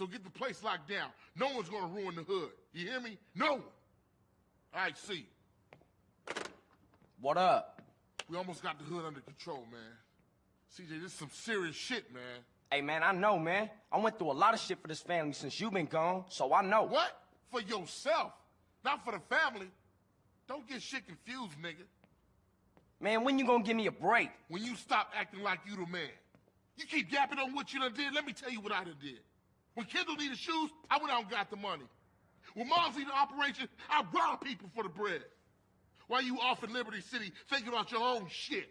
So get the place locked down. No one's gonna ruin the hood. You hear me? No one. All right, see. What up? We almost got the hood under control, man. CJ, this is some serious shit, man. Hey, man, I know, man. I went through a lot of shit for this family since you been gone, so I know. What? For yourself, not for the family. Don't get shit confused, nigga. Man, when you gonna give me a break? When you stop acting like you the man. You keep yapping on what you done did, let me tell you what I done did. When Kendl needed shoes, I went out and got the money. When Mom's needed operation, I robbed people for the bread. While you off in Liberty City thinking about your own shit.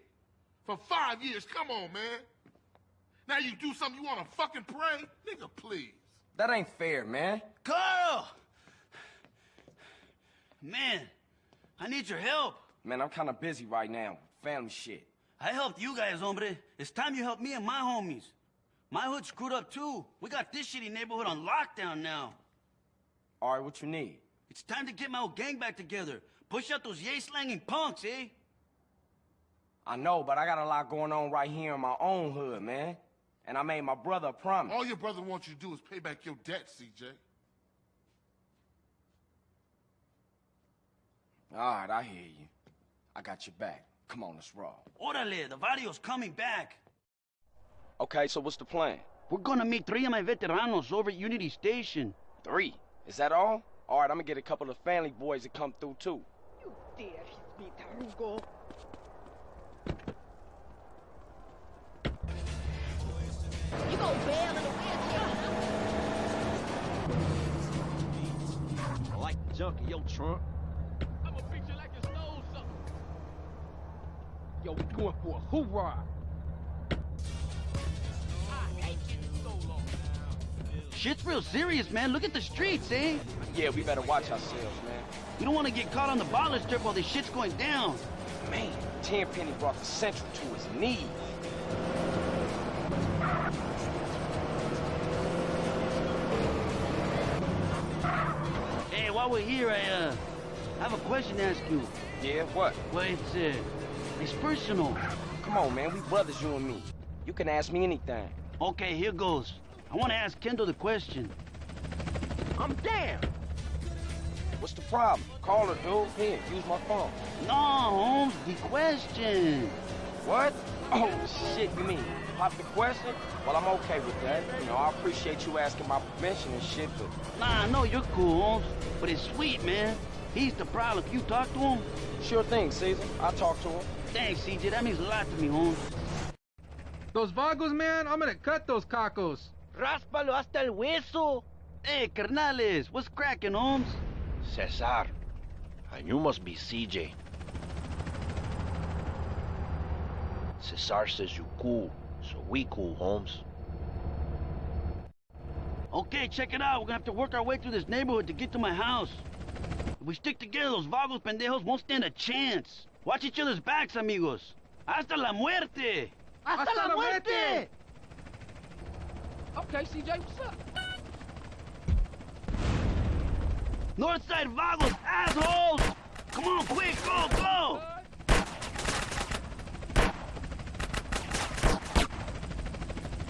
For five years, come on, man. Now you do something you wanna fucking pray? Nigga, please. That ain't fair, man. Carl! Man, I need your help. Man, I'm kinda busy right now. Family shit. I helped you guys, hombre. It's time you help me and my homies. My hood screwed up too. We got this shitty neighborhood on lockdown now. All right, what you need? It's time to get my old gang back together. Push out those yay-slanging punks, eh? I know, but I got a lot going on right here in my own hood, man. And I made my brother a promise. All your brother wants you to do is pay back your debt, CJ. All right, I hear you. I got your back. Come on, let's roll. Orale, the video's coming back. Okay, so what's the plan? We're gonna meet three of my veteranos over at Unity Station. Three. Is that all? All right, I'm gonna get a couple of family boys to come through, too. You dare hit me, Tarugo. You go bail in a wheelchair, I like the junk in your trunk. I'ma beat you like you stole something. Yo, we going for a hoorah. Shit's real serious, man. Look at the streets, eh? Yeah, we better watch ourselves, man. We don't want to get caught on the baller strip while this shit's going down. Man, Tenpenny brought the Central to his knees. Hey, while we're here, I, uh, have a question to ask you. Yeah, what? Well, it's, uh, it's personal. Come on, man, we brothers, you and me. You can ask me anything. Okay, here goes. I want to ask Kendl the question. I'm down. What's the problem? Call her, dude. Here, use my phone. No, Holmes, the question. What? Oh, shit, you mean pop the question? Well, I'm okay with that. You know, I appreciate you asking my permission and shit, but... Nah, I know you're cool, Holmes, but it's Sweet, man. He's the problem. Can you talk to him? Sure thing, Cesar. I'll talk to him. Thanks, CJ. That means a lot to me, Holmes. Those vagos, man, I'm gonna cut those cacos. Ráspalo hasta el hueso. Hey, carnales, what's cracking, Holmes? Cesar. And you must be CJ. Cesar says you cool, so we cool, Holmes. Okay, check it out. We're gonna have to work our way through this neighborhood to get to my house. If we stick together, those vagos pendejos won't stand a chance. Watch each other's backs, amigos. Hasta la muerte! Hasta, la muerte. Okay, CJ, what's up? Northside vagos, assholes! Come on, quick, go, go!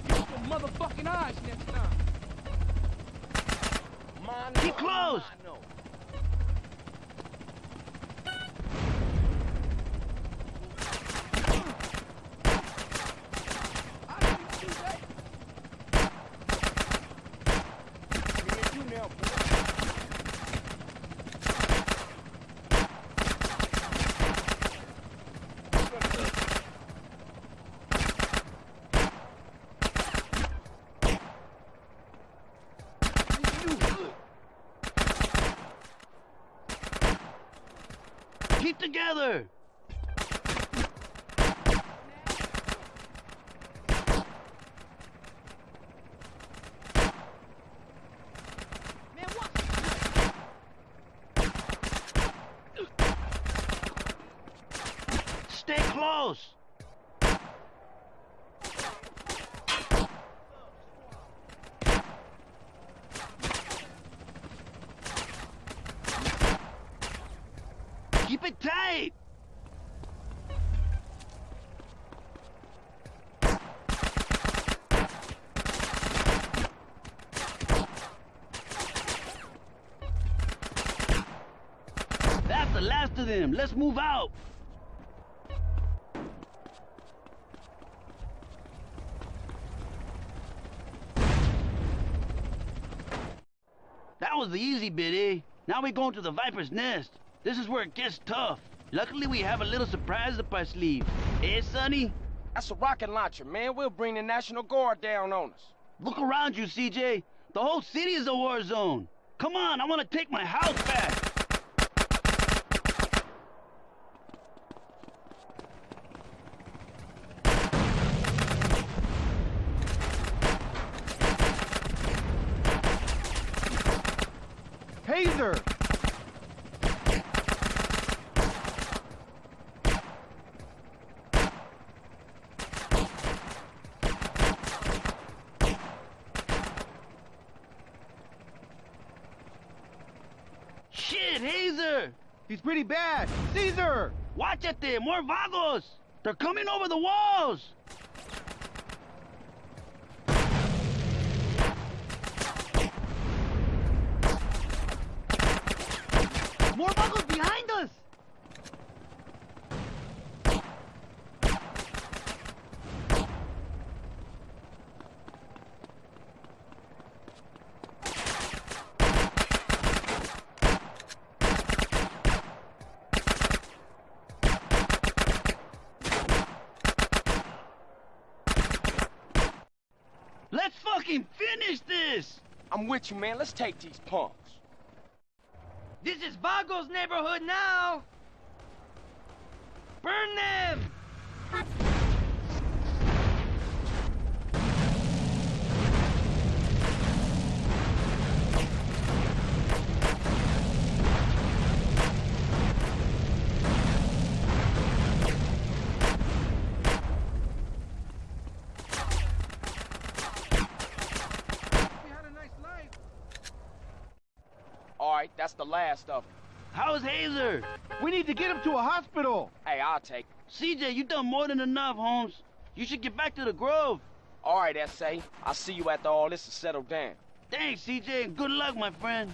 Use your motherfucking eyes next time. Keep close! Keep together! Stay close! Keep it tight! That's the last of them. Let's move out. That was the easy bit, eh? Now we going to the Viper's Nest. This is where it gets tough. Luckily, we have a little surprise up our sleeve. Eh, Sonny? That's a rocket launcher, man. We'll bring the National Guard down on us. Look around you, CJ. The whole city is a war zone. Come on, I want to take my house back. Taser! Shit, Hazer! He's pretty bad. Cesar! Watch it there, more vagos! They're coming over the walls! More buggles behind finish this! I'm with you, man. Let's take these punks. This is Vago's neighborhood now! Burn them! Right, that's the last of them. How's Hazer? We need to get him to a hospital. Hey, I'll take CJ, you done more than enough, Holmes. You should get back to the Grove. All right, S.A. I'll see you after all this is settled down. Thanks, CJ, and good luck, my friend.